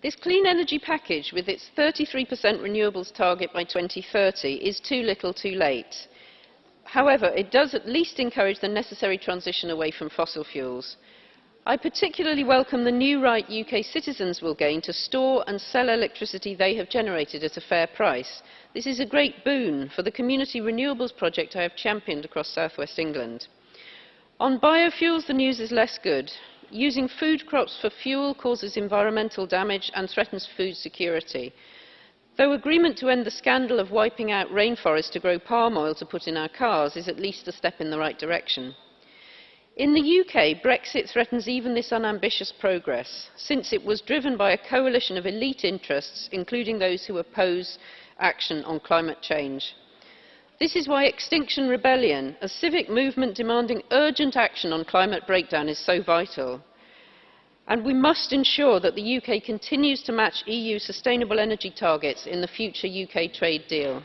This clean energy package, with its 33% renewables target by 2030, is too little too late. However, it does at least encourage the necessary transition away from fossil fuels. I particularly welcome the new right UK citizens will gain to store and sell electricity they have generated at a fair price. This is a great boon for the community renewables project I have championed across South West England. On biofuels, the news is less good. Using food crops for fuel causes environmental damage and threatens food security. Though agreement to end the scandal of wiping out rainforests to grow palm oil to put in our cars is at least a step in the right direction. In the UK, Brexit threatens even this unambitious progress, since it was driven by a coalition of elite interests, including those who oppose action on climate change. This is why Extinction Rebellion, a civic movement demanding urgent action on climate breakdown, is so vital. And we must ensure that the UK continues to match EU sustainable energy targets in the future UK trade deal.